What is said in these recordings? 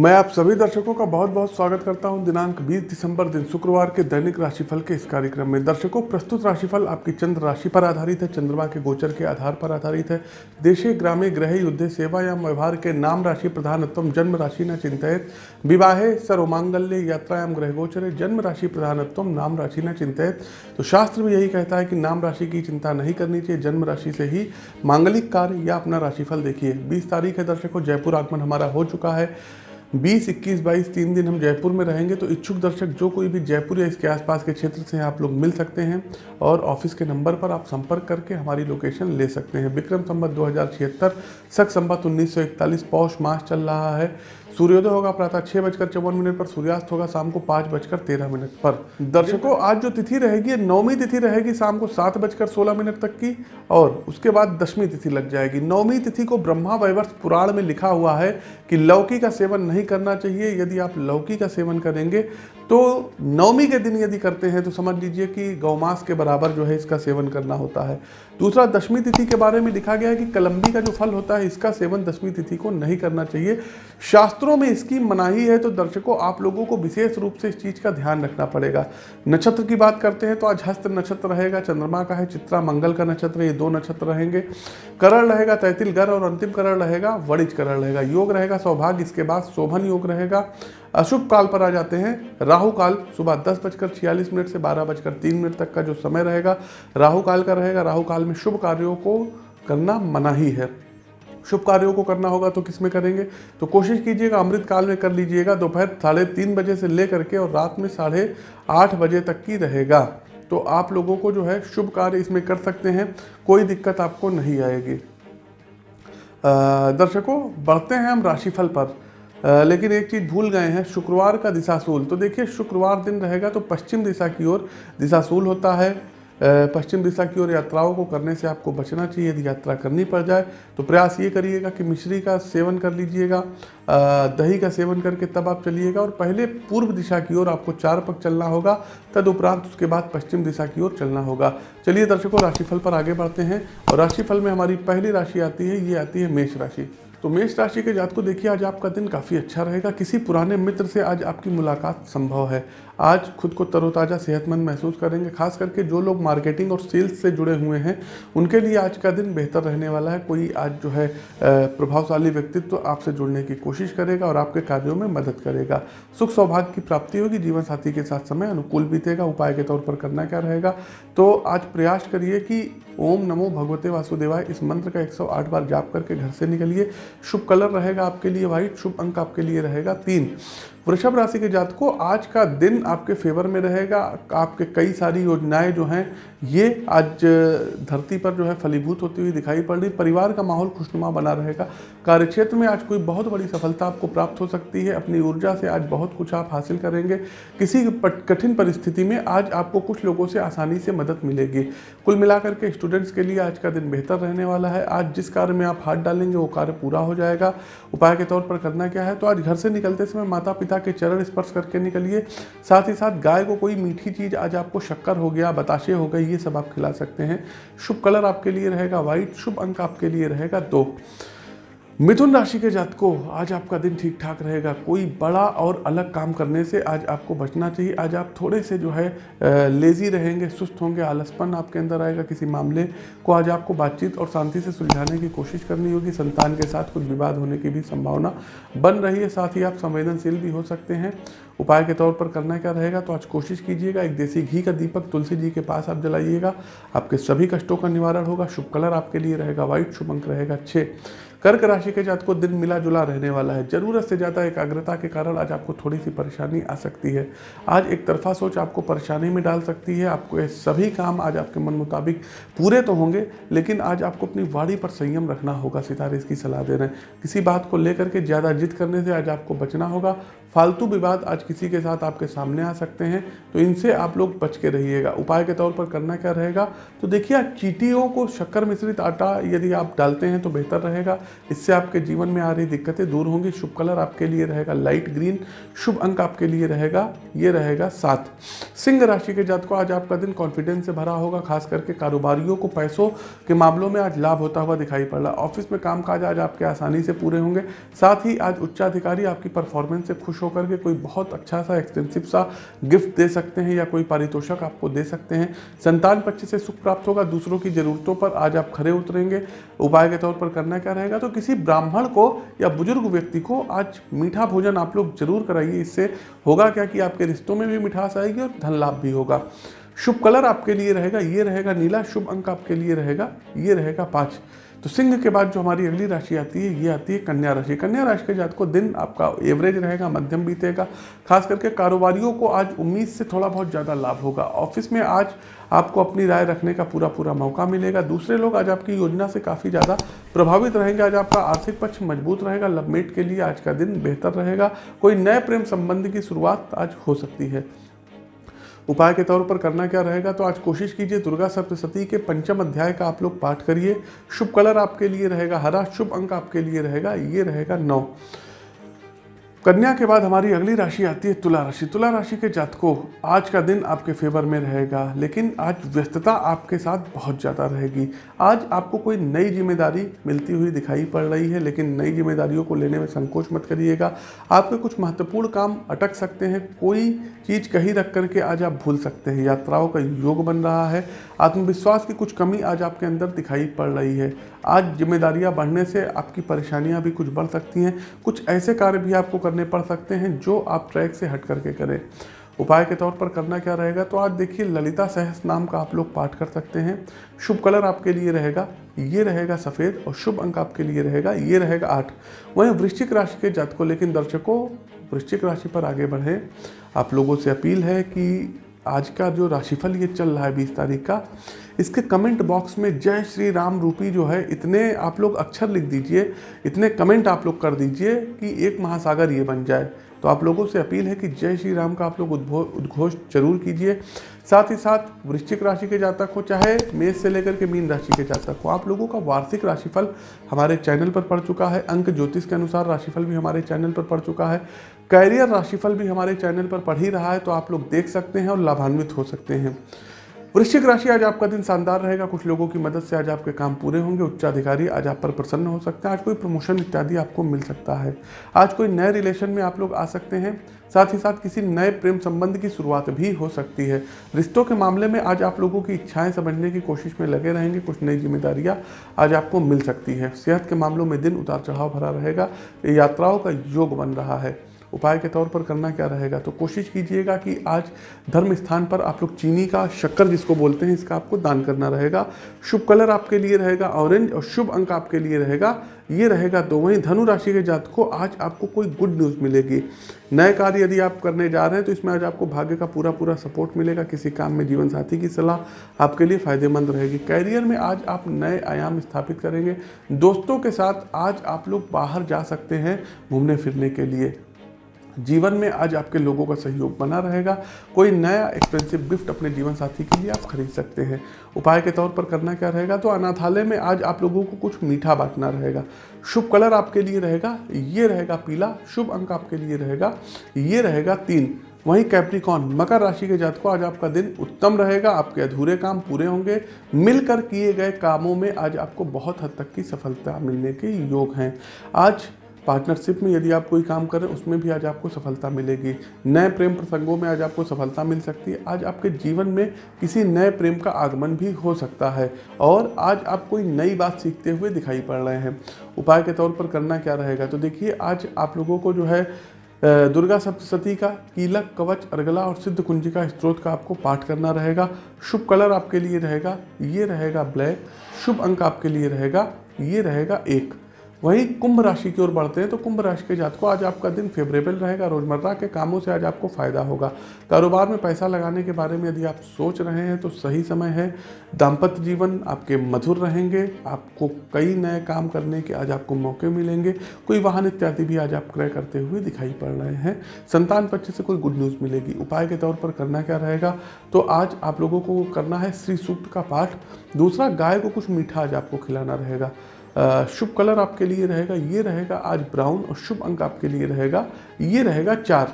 मैं आप सभी दर्शकों का बहुत बहुत स्वागत करता हूँ दिनांक 20 दिसंबर दिन शुक्रवार के दैनिक राशिफल के इस कार्यक्रम में। दर्शकों, प्रस्तुत राशिफल आपकी चंद्र राशि पर आधारित है, चंद्रमा के गोचर के आधार पर आधारित है। देशे ग्रामे ग्रह, युद्ध, सेवा या व्यवहार के नाम राशि प्रधानत्व, जन्म राशि न चिंतित। विवाहे, सर्वमांगल्य, यात्रायाम, ग्रह गोचर, जन्म राशि प्रधानत्व, नाम राशि न चिंतित। तो शास्त्र भी यही कहता है कि नाम राशि की चिंता नहीं करनी चाहिए, जन्म राशि से ही मांगलिक कार्य या अपना राशिफल देखिए। बीस तारीख है दर्शकों, जयपुर आगमन हमारा हो चुका है। 20, 21, 22 तीन दिन हम जयपुर में रहेंगे तो इच्छुक दर्शक जो कोई भी जयपुर या इसके आसपास के क्षेत्र से आप लोग मिल सकते हैं और ऑफ़िस के नंबर पर आप संपर्क करके हमारी लोकेशन ले सकते हैं। विक्रम संबत दो हज़ार छिहत्तर सख संबत उन्नीस सौ इकतालीस पौष मास चल रहा है। सूर्योदय होगा प्रातः छह बजकर चौवन मिनट पर सूर्यास्त होगा शाम को पाँच बजकर तेरह मिनट पर। दर्शकों आज जो तिथि रहेगी नौवीं तिथि रहेगी शाम को सात बजकर सोलह मिनट तक की और उसके बाद दसवीं तिथि लग जाएगी। नौवीं तिथि को ब्रह्मा वैवर्ष पुराण में लिखा हुआ है कि लौकी का सेवन नहीं करना चाहिए। यदि आप लौकी का सेवन करेंगे तो नवमी के दिन यदि करते हैं तो समझ लीजिए कि गौमास के बराबर जो है इसका सेवन करना होता है। दूसरा, दशमी तिथि के बारे में लिखा गया है कि कलम्बी का जो फल होता है, इसका सेवन दशमी तिथि को नहीं करना चाहिए। शास्त्रों में इसकी मनाही है तो दर्शकों, आप लोगों को विशेष रूप से इस चीज़ का ध्यान रखना पड़ेगा। नक्षत्र की बात करते हैं तो आज हस्त नक्षत्र रहेगा, चंद्रमा का है, चित्रा, मंगल का नक्षत्र, ये दो नक्षत्र रहेंगे। करण रहेगा, तैतिल गर और अंतिम करण रहेगा, वणिज करण रहेगा। योग रहेगा, सौभाग्य, इसके बाद शोभन योग रहेगा। अशुभ काल पर आ जाते हैं। राहु काल सुबह दस बजकर छियालीस मिनट से बारह बजकर तीन मिनट तक का जो समय रहेगा, राहु काल का रहेगा। राहु काल में शुभ कार्यों को करना मना ही है। शुभ कार्यों को करना होगा तो किसमें करेंगे? तो कोशिश कीजिएगा, अमृत काल में कर लीजिएगा। दोपहर साढ़े तीन बजे से ले करके और रात में साढ़े आठ बजे तक की रहेगा। तो आप लोगों को जो है शुभ कार्य इसमें कर सकते हैं। कोई दिक्कत आपको नहीं आएगी। दर्शकों, बढ़ते हैं हम राशिफल पर। लेकिन एक चीज़ भूल गए हैं, शुक्रवार का दिशाशूल तो देखिए, शुक्रवार दिन रहेगा तो पश्चिम दिशा की ओर दिशाशूल होता है। पश्चिम दिशा की ओर यात्राओं को करने से आपको बचना चाहिए, यदि यात्रा करनी पड़ जाए। तो प्रयास ये करिएगा कि मिश्री का सेवन कर लीजिएगा। दही का सेवन करके तब आप चलिएगा और पहले पूर्व दिशा की ओर आपको चार पक चलना होगा, तदुपरांत उसके बाद पश्चिम दिशा की ओर चलना होगा। चलिए दर्शकों, राशिफल पर आगे बढ़ते हैं और राशिफल में हमारी पहली राशि आती है, ये आती है मेष राशि। तो मेष राशि के जात को देखिए, आज आपका दिन काफ़ी अच्छा रहेगा। किसी पुराने मित्र से आज आपकी मुलाकात संभव है। आज खुद को तरोताज़ा सेहतमंद महसूस करेंगे, खास करके जो लोग मार्केटिंग और सेल्स से जुड़े हुए हैं, उनके लिए आज का दिन बेहतर रहने वाला है। कोई आज जो है प्रभावशाली व्यक्तित्व तो आपसे जुड़ने की कोशिश करेगा और आपके कार्यों में मदद करेगा। सुख सौभाग्य की प्राप्ति होगी, जीवन साथी के साथ समय अनुकूल बीतेगा, उपाय के तौर पर करना क्या रहेगा? तो आज प्रयास करिए कि ओम नमो भगवते वासुदेवाय, इस मंत्र का 108 बार जाप करके घर से निकलिए। शुभ कलर रहेगा आपके लिए व्हाइट शुभ अंक आपके लिए रहेगा तीन। वृषभ राशि के जात को आज का दिन आपके फेवर में रहेगा। आपके कई सारी योजनाएँ जो हैं, ये आज धरती पर जो है फलीभूत होती हुई दिखाई पड़ रही। परिवार का माहौल खुशनुमा बना रहेगा। कार्यक्षेत्र में आज कोई बहुत बड़ी सफलता आपको प्राप्त हो सकती है। अपनी ऊर्जा से आज बहुत कुछ आप हासिल करेंगे। किसी कठिन परिस्थिति में आज आपको कुछ लोगों से आसानी से मदद मिलेगी। कुल मिलाकर के स्टूडेंट्स के लिए आज का दिन बेहतर रहने वाला है। आज जिस कार्य में आप हाथ डालेंगे, वो कार्य पूरा हो जाएगा। उपाय के तौर पर करना क्या है? तो आज घर से निकलते समय माता पिता के चरण स्पर्श करके निकलिए। साथ ही साथ गाय को कोई मीठी चीज़ आज आपको शक्कर हो गया, बताशे हो गए, ये सब आप खिला सकते हैं। शुभ कलर आपके लिए रहेगा व्हाइट शुभ अंक आपके लिए रहेगा दो। मिथुन राशि के जातकों, आज आपका दिन ठीक ठाक रहेगा। कोई बड़ा और अलग काम करने से आज आपको बचना चाहिए। आज आप थोड़े से जो है लेज़ी रहेंगे, सुस्त होंगे, आलसपन आपके अंदर आएगा किसी मामले को। आज आपको बातचीत और शांति से सुलझाने की कोशिश करनी होगी। संतान के साथ कुछ विवाद होने की भी संभावना बन रही है। साथ ही आप संवेदनशील भी हो सकते हैं। उपाय के तौर पर करना क्या रहेगा तो आज कोशिश कीजिएगा। एक देसी घी का दीपक तुलसी जी के पास आप जलाइएगा। आपके सभी कष्टों का निवारण होगा। शुभ कलर आपके लिए रहेगा। व्हाइट शुभ अंक रहेगा। छः कर्क राशि के जात को दिन मिला जुला रहने वाला है। ज़रूरत से ज़्यादा एकाग्रता के कारण आज आपको थोड़ी सी परेशानी आ सकती है। आज एक तरफा सोच आपको परेशानी में डाल सकती है। आपको ये सभी काम आज आपके मन मुताबिक पूरे तो होंगे, लेकिन आज आपको अपनी वाणी पर संयम रखना होगा। सितारे इसकी सलाह दे रहे हैं। किसी बात को लेकर के ज़्यादा जिद करने से आज आपको बचना होगा। फालतू विवाद आज किसी के साथ आपके सामने आ सकते हैं तो इनसे आप लोग बच के रहिएगा। उपाय के तौर पर करना क्या रहेगा? तो देखिए, आज चीटियों को शक्कर मिश्रित आटा यदि आप डालते हैं तो बेहतर रहेगा। इससे आपके जीवन में आ रही दिक्कतें दूर होंगी। शुभ कलर आपके लिए रहेगा, लाइट ग्रीन। शुभ अंक आपके लिए रहेगा, ये रहेगा सात। सिंह राशि के जात को आज आपका दिन कॉन्फिडेंस से भरा होगा, खास करके कारोबारियों को पैसों के मामलों में आज लाभ होता हुआ दिखाई पड़ रहा। ऑफ़िस में काम काज आज आपके आसानी से पूरे होंगे। साथ ही आज उच्चाधिकारी आपकी परफॉर्मेंस से खुश होकर के कोई बहुत अच्छा सा एक्सपेंसिव सा गिफ्ट दे सकते हैं या कोई पारितोषक आपको दे सकते हैं। संतान पक्ष से सुख प्राप्त होगा, दूसरों की जरूरतों पर आज आप खड़े उतरेंगे। उपाय के तौर पर करना क्या रहेगा? तो किसी ब्राह्मण को या बुज़ुर्ग व्यक्ति को आज मीठा भोजन आप लोग ज़रूर कराइए। इससे होगा क्या कि आपके रिश्तों में भी मिठास आएगी और धन लाभ भी होगा। शुभ कलर आपके लिए रहेगा, ये रहेगा नीला। शुभ अंक आपके लिए रहेगा, ये रहेगा पाँच। तो सिंह के बाद जो हमारी अगली राशि आती है, ये आती है कन्या राशि। कन्या राशि के जात को दिन आपका एवरेज रहेगा, मध्यम बीतेगा। खास करके कारोबारियों को आज उम्मीद से थोड़ा बहुत ज़्यादा लाभ होगा। ऑफ़िस में आज आपको अपनी राय रखने का पूरा पूरा मौका मिलेगा। दूसरे लोग आज आपकी योजना से काफ़ी ज़्यादा प्रभावित रहेंगे। आज आपका आर्थिक पक्ष मज़बूत रहेगा। लवमेट के लिए आज का दिन बेहतर रहेगा। कोई नए प्रेम संबंध की शुरुआत आज हो सकती है। उपाय के तौर पर करना क्या रहेगा? तो आज कोशिश कीजिए दुर्गा सप्तशती के पंचम अध्याय का आप लोग पाठ करिए। शुभ कलर आपके लिए रहेगा, हरा शुभ अंक आपके लिए रहेगा, ये रहेगा नौ। कन्या के बाद हमारी अगली राशि आती है तुला राशि। तुला राशि के जातकों, आज का दिन आपके फेवर में रहेगा, लेकिन आज व्यस्तता आपके साथ बहुत ज़्यादा रहेगी। आज आपको कोई नई ज़िम्मेदारी मिलती हुई दिखाई पड़ रही है, लेकिन नई जिम्मेदारियों को लेने में संकोच मत करिएगा। आपके कुछ महत्वपूर्ण काम अटक सकते हैं, कोई चीज़ कहीं रख करके आज आप भूल सकते हैं। यात्राओं का योग बन रहा है आत्मविश्वास की कुछ कमी आज आपके अंदर दिखाई पड़ रही है। आज जिम्मेदारियाँ बढ़ने से आपकी परेशानियाँ भी कुछ बढ़ सकती हैं। कुछ ऐसे कार्य भी आपको करने पड़ सकते हैं जो आप ट्रैक से हट करके करें। उपाय के तौर पर करना क्या रहेगा? तो आज देखिए, ललिता सहस नाम का आप लोग पाठ कर सकते हैं। शुभ कलर आपके लिए रहेगा, ये रहेगा सफ़ेद और शुभ अंक आपके लिए रहेगा, ये रहेगा आठ। वहीं वृश्चिक राशि के जातकों, लेकिन दर्शकों, वृश्चिक राशि पर आगे बढ़ें। आप लोगों से अपील है कि आज का जो राशिफल ये चल रहा है बीस तारीख का, इसके कमेंट बॉक्स में जय श्री राम रूपी जो है, इतने आप लोग अक्षर लिख दीजिए, इतने कमेंट आप लोग कर दीजिए कि एक महासागर ये बन जाए। तो आप लोगों से अपील है कि जय श्री राम का आप लोग उद्घोष ज़रूर कीजिए। साथ ही साथ वृश्चिक राशि के जातक हो, चाहे मेष से लेकर के मीन राशि के जातक हो, आप लोगों का वार्षिक राशिफल हमारे चैनल पर पड़ चुका है। अंक ज्योतिष के अनुसार राशिफल भी हमारे चैनल पर पड़ चुका है। कैरियर राशिफल भी हमारे चैनल पर पढ़ ही रहा है तो आप लोग देख सकते हैं और लाभान्वित हो सकते हैं। वृश्चिक राशि आज आपका दिन शानदार रहेगा। कुछ लोगों की मदद से आज आपके काम पूरे होंगे। उच्चाधिकारी आज आप पर प्रसन्न हो सकते हैं। आज कोई प्रमोशन इत्यादि आपको मिल सकता है। आज कोई नए रिलेशन में आप लोग आ सकते हैं। साथ ही साथ किसी नए प्रेम संबंध की शुरुआत भी हो सकती है। रिश्तों के मामले में आज आप लोगों की इच्छाएँ समझने की कोशिश में लगे रहेंगे। कुछ नई जिम्मेदारियाँ आज आपको मिल सकती है। सेहत के मामलों में दिन उतार चढ़ाव भरा रहेगा। यात्राओं का योग बन रहा है। उपाय के तौर पर करना क्या रहेगा? तो कोशिश कीजिएगा कि आज धर्म स्थान पर आप लोग चीनी का शक्कर जिसको बोलते हैं, इसका आपको दान करना रहेगा। शुभ कलर आपके लिए रहेगा, ऑरेंज और शुभ अंक आपके लिए रहेगा। ये रहेगा तो वहीं धनु राशि के जात को आज आपको कोई गुड न्यूज़ मिलेगी। नए कार्य यदि आप करने जा रहे हैं तो इसमें आज आपको भाग्य का पूरा पूरा सपोर्ट मिलेगा। किसी काम में जीवन साथी की सलाह आपके लिए फ़ायदेमंद रहेगी। कैरियर में आज आप नए आयाम स्थापित करेंगे। दोस्तों के साथ आज आप लोग बाहर जा सकते हैं घूमने फिरने के लिए। जीवन में आज आपके लोगों का सहयोग बना रहेगा। कोई नया एक्सपेंसिव गिफ्ट अपने जीवन साथी के लिए आप खरीद सकते हैं। उपाय के तौर पर करना क्या रहेगा? तो अनाथालय में आज आप लोगों को कुछ मीठा बांटना रहेगा। शुभ कलर आपके लिए रहेगा, ये रहेगा पीला, शुभ अंक आपके लिए रहेगा, ये रहेगा तीन। वहीं कैप्रिकॉन मकर राशि के जातकों, आज आपका दिन उत्तम रहेगा, आपके अधूरे काम पूरे होंगे। मिलकर किए गए कामों में आज आपको बहुत हद तक की सफलता मिलने के योग हैं। आज पार्टनरशिप में यदि आप कोई काम कर रहे हैं, उसमें भी आज आपको सफलता मिलेगी। नए प्रेम प्रसंगों में आज आपको सफलता मिल सकती है। आज आपके जीवन में किसी नए प्रेम का आगमन भी हो सकता है। और आज आप कोई नई बात सीखते हुए दिखाई पड़ रहे हैं। उपाय के तौर पर करना क्या रहेगा? तो देखिए, आज आप लोगों को जो है दुर्गा सप्तशती का कीलक कवच अर्गला और सिद्ध कुंजिका स्त्रोत का आपको पाठ करना रहेगा। शुभ कलर आपके लिए रहेगा, ये रहेगा ब्लैक। शुभ अंक आपके लिए रहेगा, ये रहेगा एक। वहीं कुंभ राशि की ओर बढ़ते हैं तो कुंभ राशि के जातकों, आज आपका दिन फेवरेबल रहेगा, रोज़मर्रा के कामों से आज आपको फ़ायदा होगा। कारोबार में पैसा लगाने के बारे में यदि आप सोच रहे हैं तो सही समय है। दाम्पत्य जीवन आपके मधुर रहेंगे, आपको कई नए काम करने के आज आपको मौके मिलेंगे। कोई वाहन इत्यादि भी आज आप क्रय करते हुए दिखाई पड़ रहे हैं। संतान पक्ष से कोई गुड न्यूज़ मिलेगी। उपाय के तौर पर करना क्या रहेगा? तो आज आप लोगों को करना है श्री सूक्त का पाठ। दूसरा, गाय को कुछ मीठा आज आपको खिलाना रहेगा। शुभ कलर आपके लिए रहेगा, ये रहेगा आज ब्राउन और शुभ अंक आपके लिए रहेगा, ये रहेगा चार।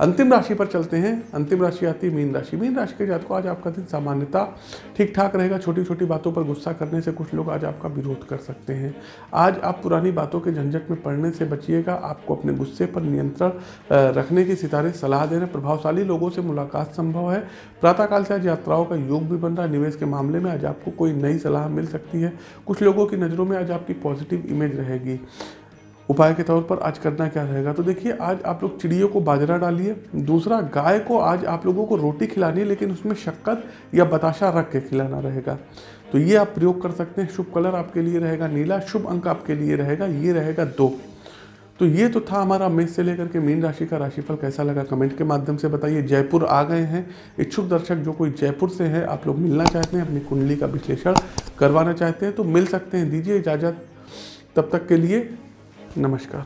अंतिम राशि पर चलते हैं। अंतिम राशि आती है मीन राशि। मीन राशि के जातकों, आज आपका दिन सामान्यता ठीक ठाक रहेगा। छोटी छोटी बातों पर गुस्सा करने से कुछ लोग आज आपका विरोध कर सकते हैं। आज आप पुरानी बातों के झंझट में पड़ने से बचिएगा। आपको अपने गुस्से पर नियंत्रण रखने की सितारे सलाह दे रहे प्रभावशाली लोगों से मुलाकात संभव है। प्रातःकाल से आज यात्राओं का योग भी बन रहा है। निवेश के मामले में आज आपको कोई नई सलाह मिल सकती है। कुछ लोगों की नज़रों में आज आपकी पॉजिटिव इमेज रहेगी। उपाय के तौर पर आज करना क्या रहेगा? तो देखिए, आज आप लोग चिड़ियों को बाजरा डालिए। दूसरा, गाय को आज आप लोगों को रोटी खिलानी है, लेकिन उसमें शक्कर या बताशा रख के खिलाना रहेगा। तो ये आप प्रयोग कर सकते हैं। शुभ कलर आपके लिए रहेगा, नीला शुभ अंक आपके लिए रहेगा, ये रहेगा दो। तो ये तो था हमारा मेष से लेकर के मीन राशि का राशिफल। कैसा लगा कमेंट के माध्यम से बताइए। जयपुर आ गए हैं। इच्छुक दर्शक जो कोई जयपुर से है, आप लोग मिलना चाहते हैं, अपनी कुंडली का विश्लेषण करवाना चाहते हैं तो मिल सकते हैं। दीजिए इजाज़त। तब तक के लिए नमस्कार।